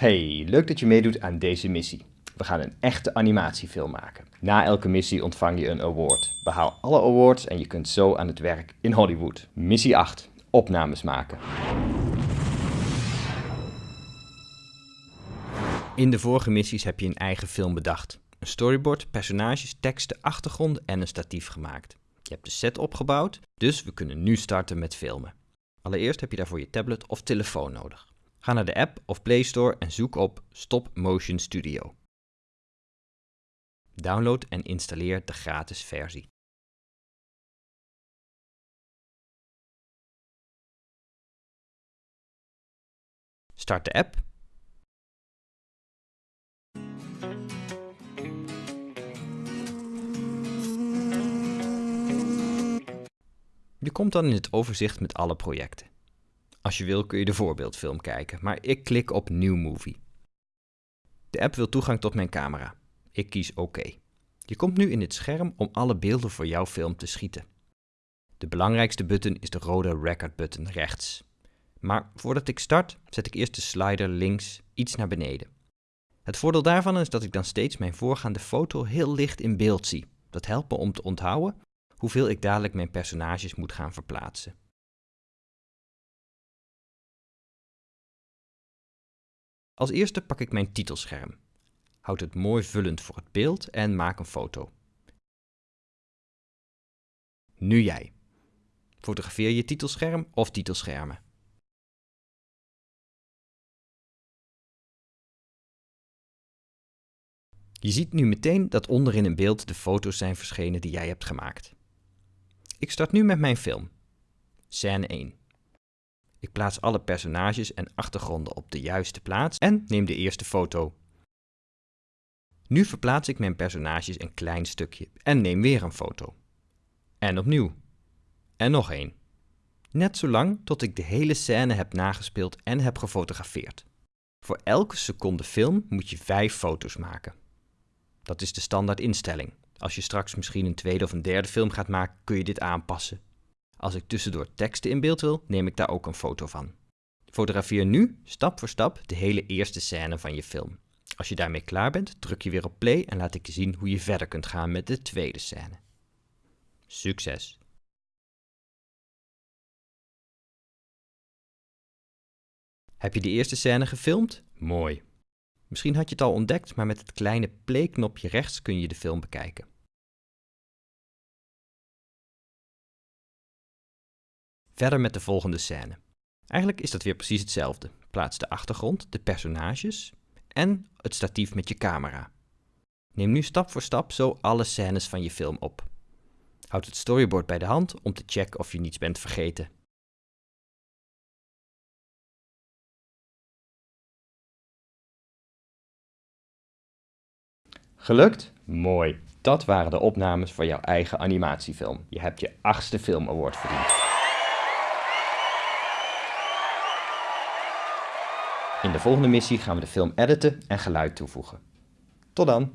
Hey, leuk dat je meedoet aan deze missie. We gaan een echte animatiefilm maken. Na elke missie ontvang je een award. Behaal alle awards en je kunt zo aan het werk in Hollywood. Missie 8. Opnames maken. In de vorige missies heb je een eigen film bedacht. Een storyboard, personages, teksten, achtergronden en een statief gemaakt. Je hebt de set opgebouwd, dus we kunnen nu starten met filmen. Allereerst heb je daarvoor je tablet of telefoon nodig. Ga naar de app of Play Store en zoek op Stop Motion Studio. Download en installeer de gratis versie. Start de app. Je komt dan in het overzicht met alle projecten. Als je wil kun je de voorbeeldfilm kijken, maar ik klik op New Movie. De app wil toegang tot mijn camera. Ik kies OK. Je komt nu in het scherm om alle beelden voor jouw film te schieten. De belangrijkste button is de rode record button rechts. Maar voordat ik start, zet ik eerst de slider links iets naar beneden. Het voordeel daarvan is dat ik dan steeds mijn voorgaande foto heel licht in beeld zie. Dat helpt me om te onthouden hoeveel ik dadelijk mijn personages moet gaan verplaatsen. Als eerste pak ik mijn titelscherm. Houd het mooi vullend voor het beeld en maak een foto. Nu jij. Fotografeer je titelscherm of titelschermen. Je ziet nu meteen dat onderin in beeld de foto's zijn verschenen die jij hebt gemaakt. Ik start nu met mijn film. Scène 1. Ik plaats alle personages en achtergronden op de juiste plaats en neem de eerste foto. Nu verplaats ik mijn personages een klein stukje en neem weer een foto. En opnieuw. En nog één. Net zolang tot ik de hele scène heb nagespeeld en heb gefotografeerd. Voor elke seconde film moet je vijf foto's maken. Dat is de standaard instelling. Als je straks misschien een tweede of een derde film gaat maken, kun je dit aanpassen. Als ik tussendoor teksten in beeld wil, neem ik daar ook een foto van. Fotografeer nu, stap voor stap, de hele eerste scène van je film. Als je daarmee klaar bent, druk je weer op play en laat ik je zien hoe je verder kunt gaan met de tweede scène. Succes! Heb je de eerste scène gefilmd? Mooi. Misschien had je het al ontdekt, maar met het kleine play-knopje rechts kun je de film bekijken. Verder met de volgende scène. Eigenlijk is dat weer precies hetzelfde. Plaats de achtergrond, de personages en het statief met je camera. Neem nu stap voor stap zo alle scènes van je film op. Houd het storyboard bij de hand om te checken of je niets bent vergeten. Gelukt? Mooi. Dat waren de opnames voor jouw eigen animatiefilm. Je hebt je achtste film award verdiend. In de volgende missie gaan we de film editen en geluid toevoegen. Tot dan!